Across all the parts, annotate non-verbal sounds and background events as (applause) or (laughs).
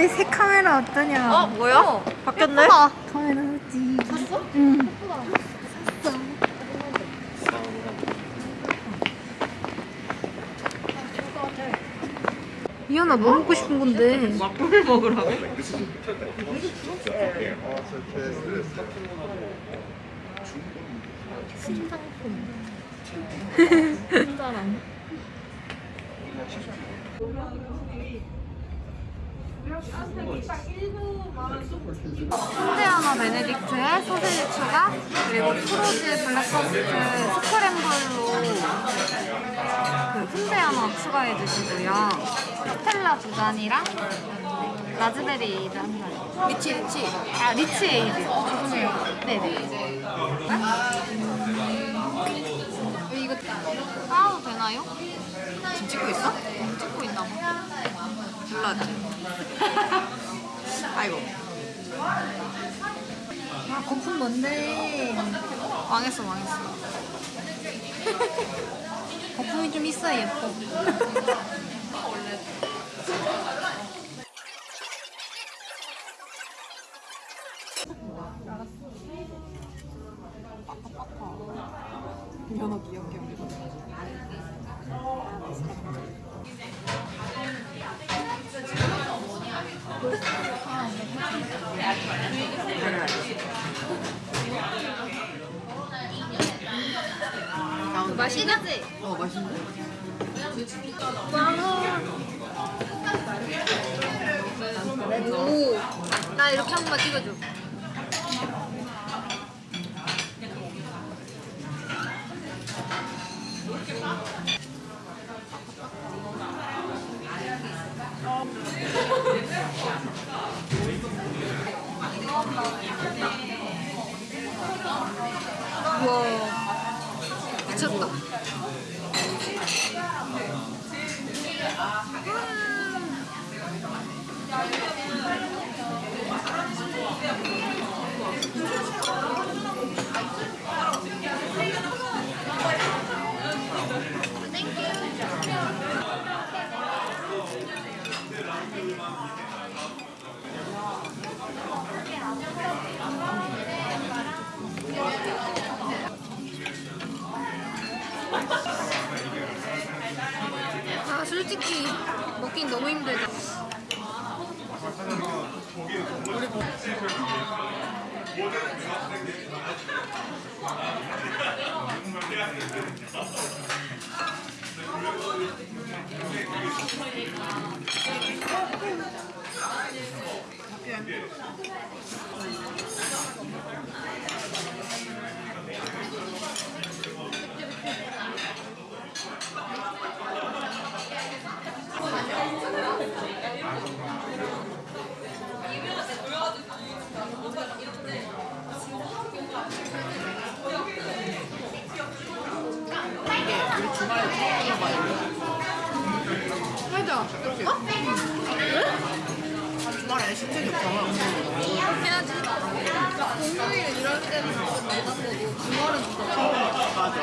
내새 카메라 어떠냐? 어 뭐야? 바뀌었네? 카메라 지 샀어? 응. 이현아 뭐 먹고 싶은 건데? 막걸리 먹으라고? (laughs) 순대 하나 베네딕트에 소세지 추가 그리고 프로즈 블랙버스트 스크램블로 그 하나 추가해 주시고요 스텔라 두 잔이랑 라즈베리 에이드 한 잔. 리치 리치 아 리치 에이드 죄송해요 네네 이거 따도 되나요? 지금 찍고 있어? 몰랐지 (laughs) 아이고. 아 거품 뭔데? 망했어 망했어. (laughs) 거품이 좀 있어야 예뻐. (laughs) 연어 맛있지? 어 맛있네 오, 나 이렇게 한 번만 찍어줘. 우와, 미쳤다. 아솔 직히 먹긴 너무 힘들다. 이게 우리 주말에 처음 먹어봐 맞아. 어? 아, 주말에 신청이 없잖아 해야지. 공휴일 이럴 때는 못 먹고 주말은 진짜. 맞아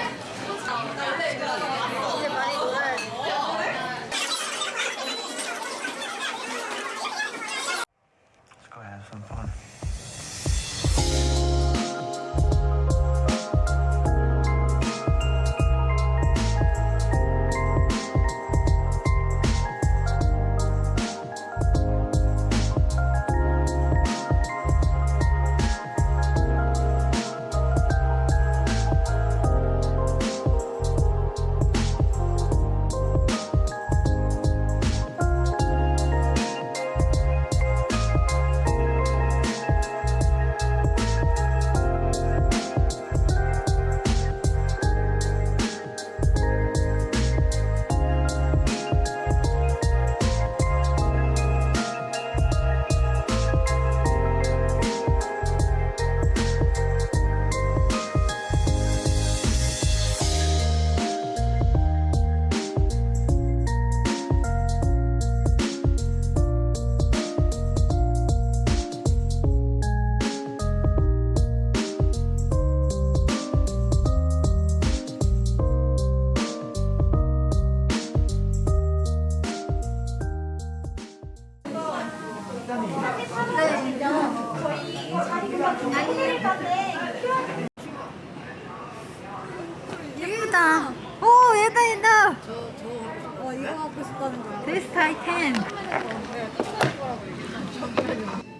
이거 갖고 싶다는 거야. 데스트 아이템.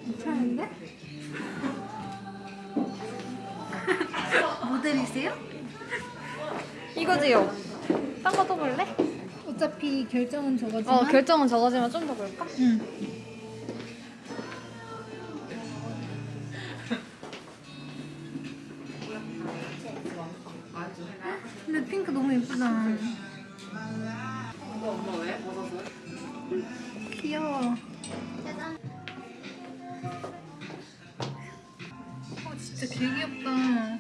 괜찮은데? (laughs) 모델이세요? 이거지요. 딴 거 또 볼래? 어차피 결정은 저거지만. 어 결정은 저거지만 좀 더 볼까? 응. 근데 핑크 너무 예쁘다. 이거 엄마 왜? 벗어서? 귀여워. 어, 진짜 되게 귀엽다.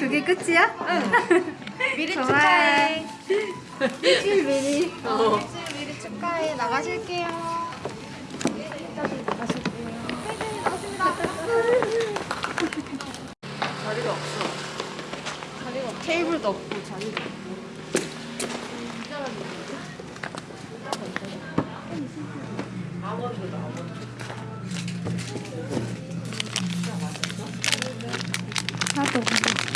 그게 끝이야? 응. 미리. 축하해. (laughs) 일주일 미리. 어. 미리 축하해. 나가실게요. 자리가 없어. 테이블도 없고 자리도 없고. 아몬드. 하도.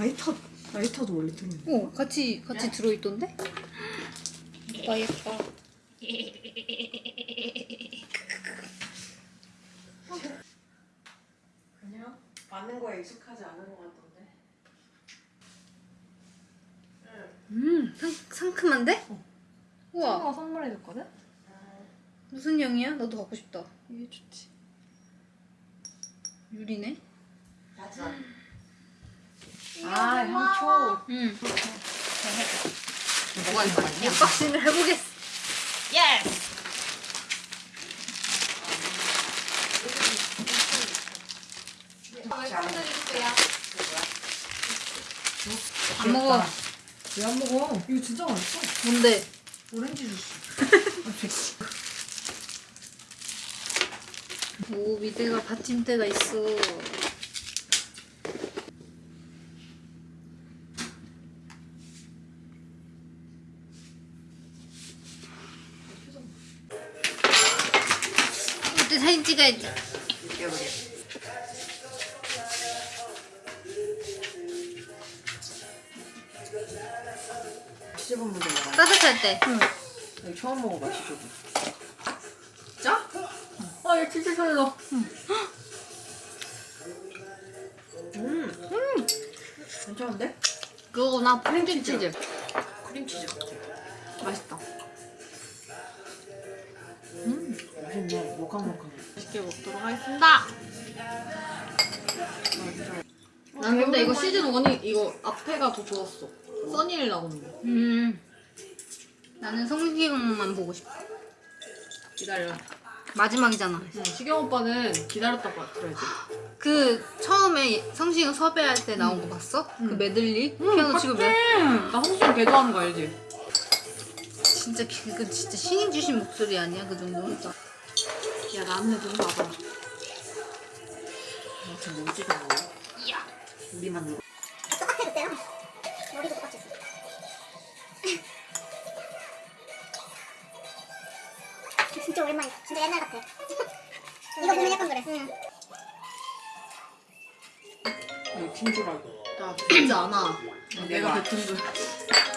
라이터, 라이터도 원래 들어있는 어, 같이 같이 들어있던데? 오빠 예뻐. 그냥 맞는 거에 익숙하지 않은 것 같던데. 음, 상, 상큼한데? 우와, 친구가 선물해줬거든? 무슨 향이야? 나도 갖고 싶다. 이게 좋지. 유리네. 아, 향초. 응. 뭐가 있어? boxing을 해보겠어. Yes! 안 먹어. 왜 안 먹어? 이거 진짜 맛있어. 뭔데? 오렌지 주스. 오, 밑에가 받침대가 있어. 이때 사진 찍어야지. 먹어. 따뜻할 때. 이거 처음 먹어봐, 치즈본. 짜? 어, 얘 치즈 설러. 음, 괜찮은데? 그거구나, 크림치즈. 치즈. 크림치즈 같아. 맛있다. 음, 맛있네. 모캉모캉. 맛있게 먹도록 하겠습니다. 난 근데 이거 시즌 1이 이거 앞에가 더 좋았어. 써니를 나오는 거. 음. 나는 성시경만 보고 싶어. 기다려. 마지막이잖아. 응, 시경 오빠는 기다렸다고 들어야지. 그 처음에 성시경 섭외할 때 나온 거 봤어? 그 메들리? 피아노 치고 몇나 홍수경 개 좋아하는 거 알지? 진짜 그- 그 진짜 신이 주신 목소리 아니야 그 정도? 진짜. 야 나는 좀 봐봐. 아무튼 먹지도 않네. 이야. 우리만 먹어. 똑같아졌대요. 머리도 똑같았어. 진짜 오랜만이다. 진짜 옛날 같아. (laughs) 이거 보면 약간 그래. 응. 이거 팀주라고. 나 뱉지 않아. 내가 내가 뱉은 줄. (laughs)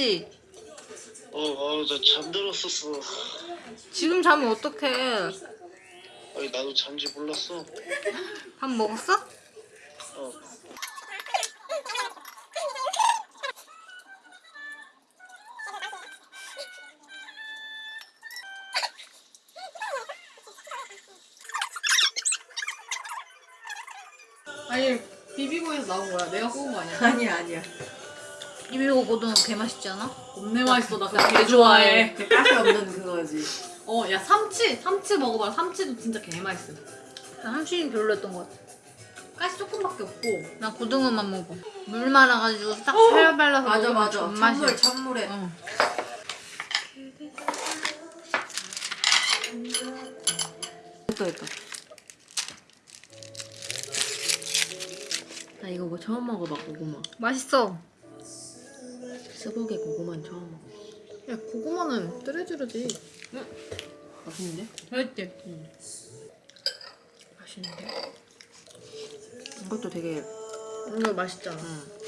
맛있지? 어, 어, 나 잠들었었어. 지금 자면 어떡해 아니, 나도 잠지 몰랐어. 밥 먹었어? 어. 아니 비비고에서 나온 거야. 내가 구운 거 아니야? 아니야 아니야. 비비고 고등어 개 맛있지 않아? 겁내 맛있어. 나 그거 개 좋아해. 그 가시 없는 그거지. 어, 야 삼치, 삼치 먹어봐. 삼치도 진짜 개 맛있어. 나 함신이 별로였던 것 같아 가시 조금밖에 없고. 나 고등어만 먹어 물 말아가지고 딱 살살 발라서 맞아 맞아. 찬물 찬물에. 응. 됐다 됐다. 나 이거 뭐 처음 먹어봐 고구마. 맛있어 스벅에 고구마는 처음 먹어. 야 고구마는 뜨레즈르지. 맛있는데? 맛있지? 맛있는데? 이것도 되게 이거 맛있잖아 응.